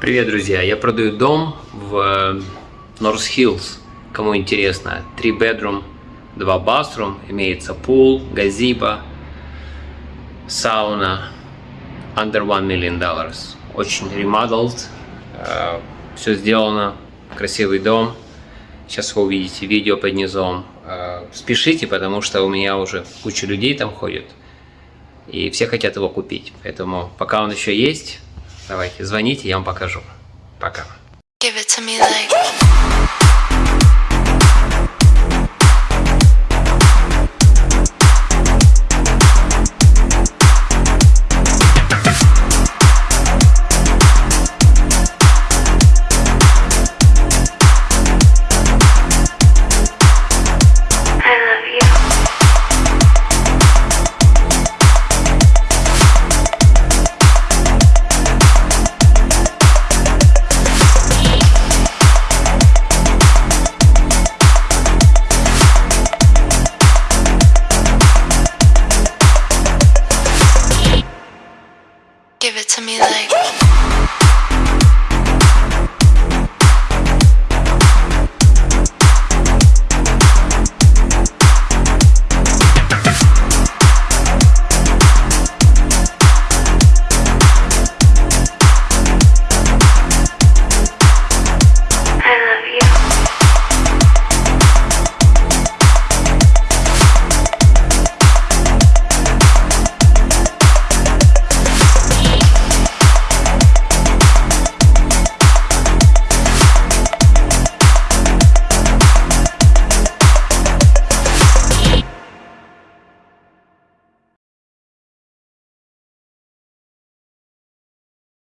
Привет, друзья! Я продаю дом в Норс Хиллз. Кому интересно, 3 bedroom, 2 bathroom, имеется пул, газиба, сауна, under 1 million dollars. Очень remodeled, э, все сделано, красивый дом. Сейчас вы увидите видео под низом. Э, спешите, потому что у меня уже куча людей там ходит. И все хотят его купить. Поэтому пока он еще есть, давайте звоните, я вам покажу. Пока. Give it to me like to me like.